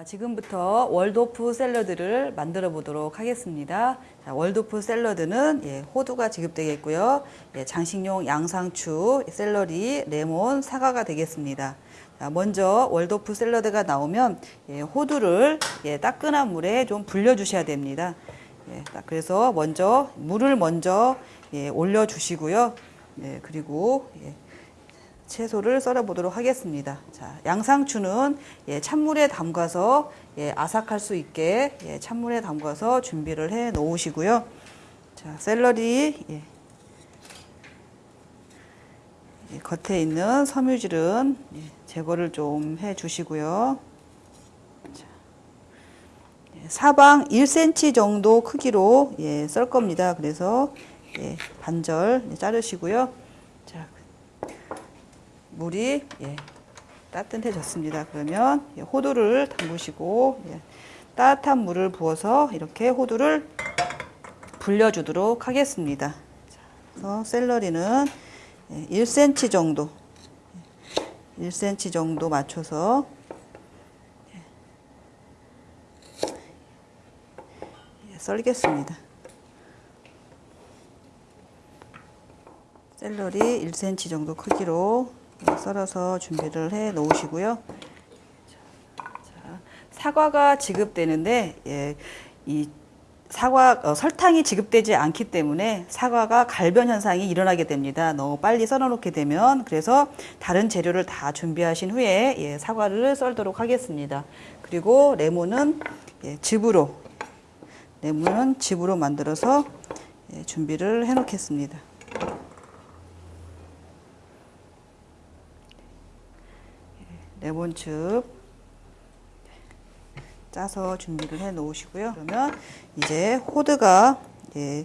자, 지금부터 월도프 샐러드를 만들어 보도록 하겠습니다. 자, 월도프 샐러드는 예, 호두가 지급되겠고요. 예, 장식용 양상추, 샐러리, 레몬, 사과가 되겠습니다. 자, 먼저 월도프 샐러드가 나오면 예, 호두를 예, 따끈한 물에 좀 불려 주셔야 됩니다. 예, 딱 그래서 먼저 물을 먼저 예, 올려 주시고요. 예, 그리고 예, 채소를 썰어 보도록 하겠습니다. 자, 양상추는 예, 찬물에 담가서 예, 아삭할 수 있게 예, 찬물에 담가서 준비를 해 놓으시고요. 자, 샐러리 예. 예, 겉에 있는 섬유질은 예, 제거를 좀 해 주시고요. 사방 1cm 정도 크기로 예, 썰 겁니다. 그래서 예, 반절 자르시고요. 자, 물이 예, 따뜻해졌습니다. 그러면 예, 호두를 담그시고 예, 따뜻한 물을 부어서 이렇게 호두를 불려주도록 하겠습니다. 자, 그래서 샐러리는 예, 1cm 정도, 예, 1cm 정도 맞춰서 예, 예, 썰겠습니다. 샐러리 1cm 정도 크기로 썰어서 준비를 해 놓으시고요. 자, 사과가 지급되는데 예, 이 사과 어, 설탕이 지급되지 않기 때문에 사과가 갈변 현상이 일어나게 됩니다. 너무 빨리 썰어 놓게 되면 그래서 다른 재료를 다 준비하신 후에 예, 사과를 썰도록 하겠습니다. 그리고 레몬은 예, 즙으로 레몬은 즙으로 만들어서 예, 준비를 해 놓겠습니다. 레몬즙 짜서 준비를 해 놓으시고요. 그러면 이제 호두가 예,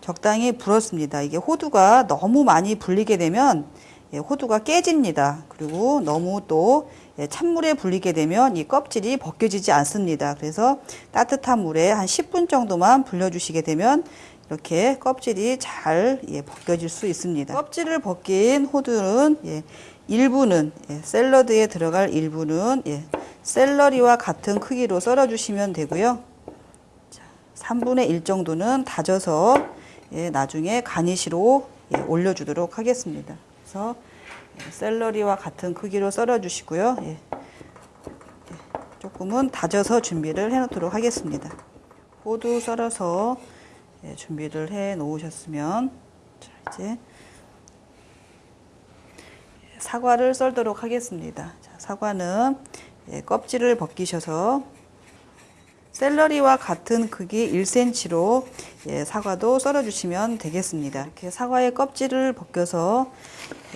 적당히 불었습니다. 이게 호두가 너무 많이 불리게 되면 예, 호두가 깨집니다. 그리고 너무 또 예, 찬물에 불리게 되면 이 껍질이 벗겨지지 않습니다. 그래서 따뜻한 물에 한 10분 정도만 불려주시게 되면 이렇게 껍질이 잘 예, 벗겨질 수 있습니다. 껍질을 벗긴 호두는 예, 일부는 예, 샐러드에 들어갈 일부는 예, 샐러리와 같은 크기로 썰어 주시면 되고요. 자, 3분의 1 정도는 다져서 예, 나중에 가니시로 예, 올려주도록 하겠습니다. 그래서 예, 샐러리와 같은 크기로 썰어 주시고요. 예, 예, 조금은 다져서 준비를 해 놓도록 하겠습니다. 호두 썰어서 예, 준비를 해 놓으셨으면 자, 이제 사과를 썰도록 하겠습니다. 자, 사과는 예, 껍질을 벗기셔서 샐러리와 같은 크기 1cm로 예, 사과도 썰어 주시면 되겠습니다. 이렇게 사과의 껍질을 벗겨서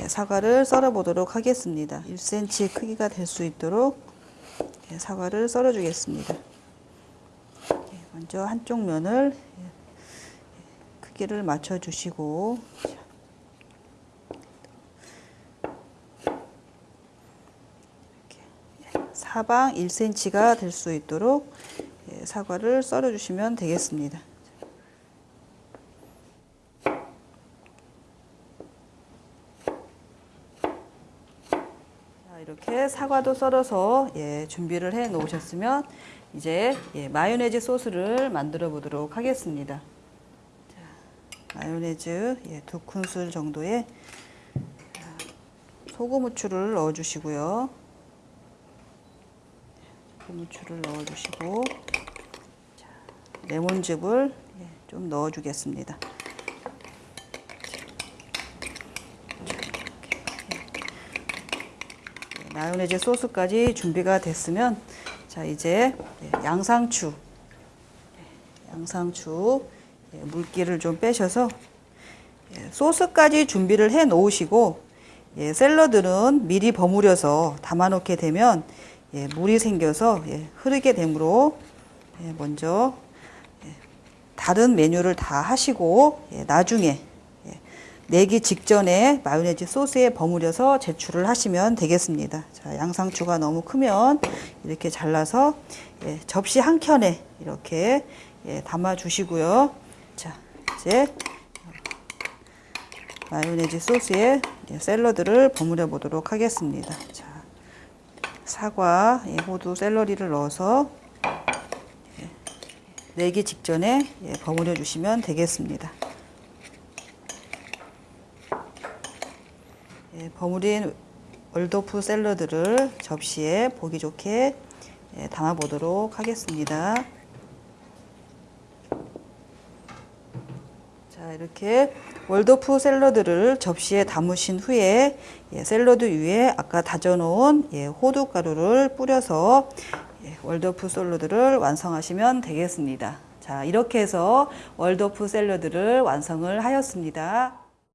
예, 사과를 썰어 보도록 하겠습니다. 1cm 크기가 될 수 있도록 예, 사과를 썰어 주겠습니다. 예, 먼저 한쪽 면을 예, 크기를 맞춰 주시고 사방 1cm가 될 수 있도록 예, 사과를 썰어 주시면 되겠습니다. 자, 이렇게 사과도 썰어서 예, 준비를 해 놓으셨으면 이제 예, 마요네즈 소스를 만들어 보도록 하겠습니다. 자, 마요네즈 예, 두 큰술 정도의 소금 후추를 넣어 주시고요. 고무추를 넣어주시고 자, 레몬즙을 예, 좀 넣어주겠습니다. 예, 마요네즈 소스까지 준비가 됐으면 자 이제 예, 양상추 양상추 물기를 좀 빼셔서 소스까지 준비를 해 놓으시고 샐러드는 미리 버무려서 담아 놓게 되면 예, 물이 생겨서 예, 흐르게 되므로 예, 먼저 예, 다른 메뉴를 다 하시고 예, 나중에 예, 내기 직전에 마요네즈 소스에 버무려서 제출을 하시면 되겠습니다. 자, 양상추가 너무 크면 이렇게 잘라서 예, 접시 한 켠에 이렇게 예, 담아 주시고요. 자, 이제 마요네즈 소스에 예, 샐러드를 버무려 보도록 하겠습니다. 자, 사과, 예, 호두, 샐러리를 넣어서 예, 내기 직전에 예, 버무려 주시면 되겠습니다. 예, 버무린 월도프 샐러드를 접시에 보기 좋게 예, 담아 보도록 하겠습니다. 자, 이렇게 월도프 샐러드를 접시에 담으신 후에 예, 샐러드 위에 아까 다져놓은 예, 호두 가루를 뿌려서 예, 월도프 샐러드를 완성하시면 되겠습니다. 자, 이렇게 해서 월도프 샐러드를 완성을 하였습니다.